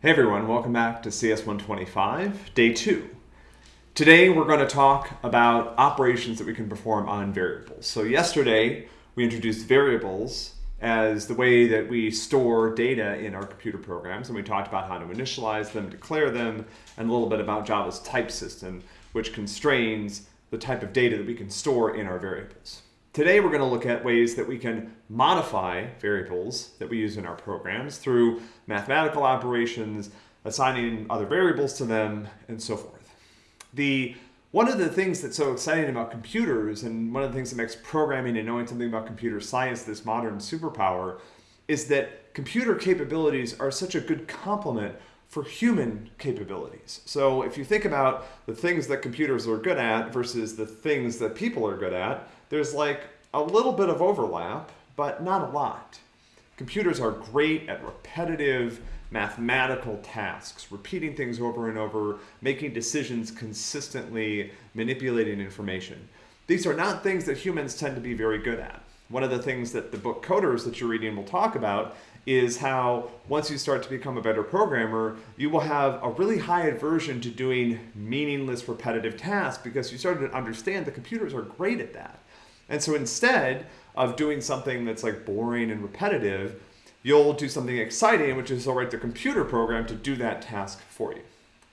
Hey everyone, welcome back to CS125, day two. Today we're going to talk about operations that we can perform on variables. So yesterday we introduced variables as the way that we store data in our computer programs and we talked about how to initialize them, declare them, and a little bit about Java's type system which constrains the type of data that we can store in our variables. Today we're going to look at ways that we can modify variables that we use in our programs through mathematical operations, assigning other variables to them, and so forth. The one of the things that's so exciting about computers and one of the things that makes programming and knowing something about computer science this modern superpower is that computer capabilities are such a good complement for human capabilities. So if you think about the things that computers are good at versus the things that people are good at, there's like a little bit of overlap, but not a lot. Computers are great at repetitive mathematical tasks, repeating things over and over, making decisions consistently, manipulating information. These are not things that humans tend to be very good at. One of the things that the book Coders that you're reading will talk about is how once you start to become a better programmer, you will have a really high aversion to doing meaningless repetitive tasks because you started to understand the computers are great at that. And so instead of doing something that's like boring and repetitive, you'll do something exciting, which is you'll write the computer program to do that task for you.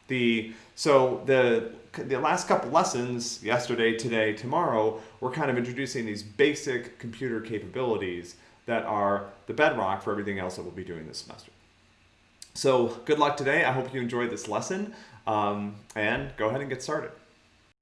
The, so the, the last couple lessons, yesterday, today, tomorrow, we're kind of introducing these basic computer capabilities that are the bedrock for everything else that we'll be doing this semester. So good luck today. I hope you enjoyed this lesson um, and go ahead and get started.